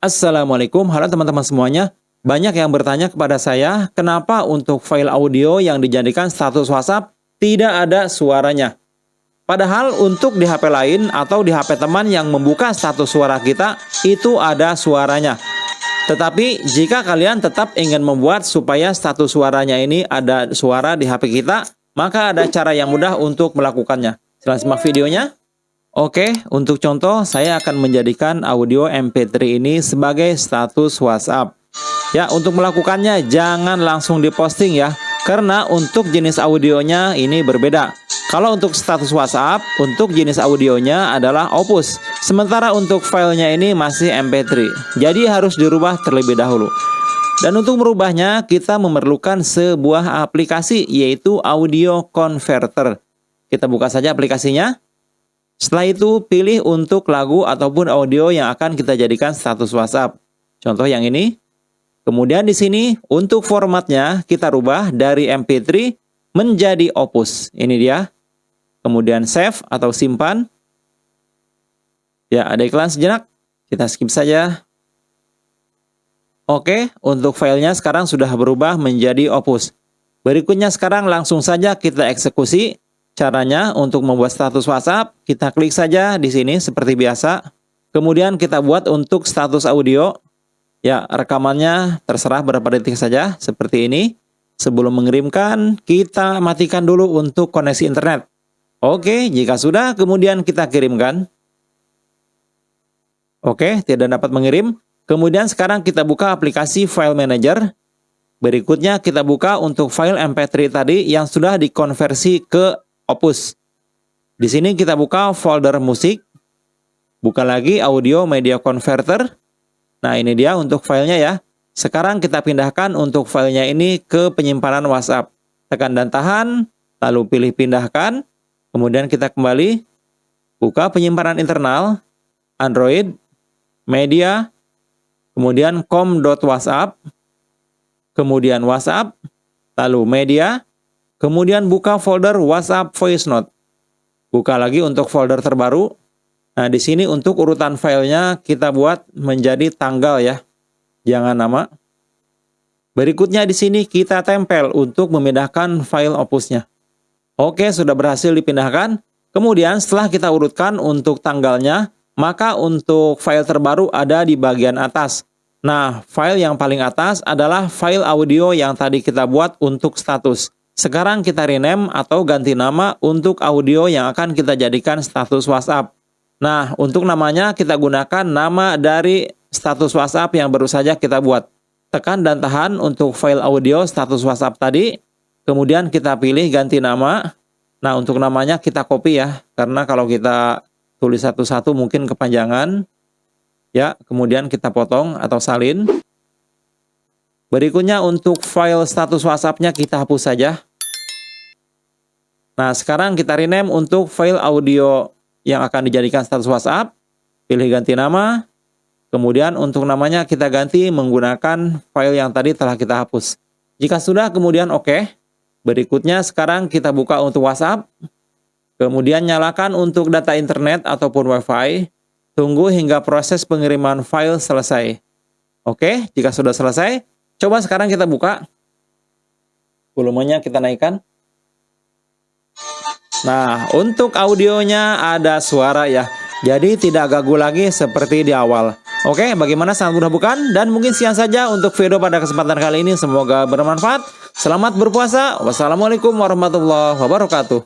Assalamualaikum, halo teman-teman semuanya. Banyak yang bertanya kepada saya, kenapa untuk file audio yang dijadikan status WhatsApp tidak ada suaranya? Padahal untuk di HP lain atau di HP teman yang membuka status suara kita, itu ada suaranya. Tetapi jika kalian tetap ingin membuat supaya status suaranya ini ada suara di HP kita, maka ada cara yang mudah untuk melakukannya. Silahkan simak videonya. Oke, untuk contoh saya akan menjadikan audio MP3 ini sebagai status WhatsApp. Ya, untuk melakukannya jangan langsung diposting ya, karena untuk jenis audionya ini berbeda. Kalau untuk status WhatsApp, untuk jenis audionya adalah Opus. Sementara untuk filenya ini masih MP3. Jadi harus dirubah terlebih dahulu. Dan untuk merubahnya, kita memerlukan sebuah aplikasi yaitu Audio Converter. Kita buka saja aplikasinya. Setelah itu, pilih untuk lagu ataupun audio yang akan kita jadikan status WhatsApp. Contoh yang ini. Kemudian di sini, untuk formatnya kita rubah dari MP3 menjadi Opus. Ini dia. Kemudian save atau simpan. Ya, ada iklan sejenak. Kita skip saja. Oke, untuk filenya sekarang sudah berubah menjadi Opus. Berikutnya sekarang langsung saja kita eksekusi Caranya untuk membuat status WhatsApp, kita klik saja di sini seperti biasa. Kemudian kita buat untuk status audio. Ya, rekamannya terserah berapa detik saja, seperti ini. Sebelum mengirimkan, kita matikan dulu untuk koneksi internet. Oke, jika sudah, kemudian kita kirimkan. Oke, tidak dapat mengirim. Kemudian sekarang kita buka aplikasi File Manager. Berikutnya kita buka untuk file MP3 tadi yang sudah dikonversi ke Opus. Di sini kita buka folder musik, buka lagi audio media converter. Nah ini dia untuk filenya ya. Sekarang kita pindahkan untuk filenya ini ke penyimpanan WhatsApp. Tekan dan tahan, lalu pilih pindahkan. Kemudian kita kembali, buka penyimpanan internal, Android, media, kemudian com.whatsapp, kemudian WhatsApp, lalu media, Kemudian buka folder WhatsApp Voice Note. Buka lagi untuk folder terbaru. Nah, di sini untuk urutan filenya kita buat menjadi tanggal ya. Jangan nama. Berikutnya di sini kita tempel untuk memindahkan file opusnya. Oke, sudah berhasil dipindahkan. Kemudian setelah kita urutkan untuk tanggalnya, maka untuk file terbaru ada di bagian atas. Nah, file yang paling atas adalah file audio yang tadi kita buat untuk status. Sekarang kita rename atau ganti nama untuk audio yang akan kita jadikan status WhatsApp. Nah, untuk namanya kita gunakan nama dari status WhatsApp yang baru saja kita buat. Tekan dan tahan untuk file audio status WhatsApp tadi. Kemudian kita pilih ganti nama. Nah, untuk namanya kita copy ya. Karena kalau kita tulis satu-satu mungkin kepanjangan. Ya, kemudian kita potong atau salin. Berikutnya untuk file status WhatsApp-nya kita hapus saja. Nah, sekarang kita rename untuk file audio yang akan dijadikan status WhatsApp. Pilih ganti nama. Kemudian untuk namanya kita ganti menggunakan file yang tadi telah kita hapus. Jika sudah, kemudian oke. Okay. Berikutnya sekarang kita buka untuk WhatsApp. Kemudian nyalakan untuk data internet ataupun WiFi. Tunggu hingga proses pengiriman file selesai. Oke, jika sudah selesai, coba sekarang kita buka. Volumenya kita naikkan. Nah, untuk audionya ada suara ya. Jadi tidak gagu lagi seperti di awal. Oke, bagaimana sangat mudah bukan? Dan mungkin siang saja untuk video pada kesempatan kali ini. Semoga bermanfaat. Selamat berpuasa. Wassalamualaikum warahmatullahi wabarakatuh.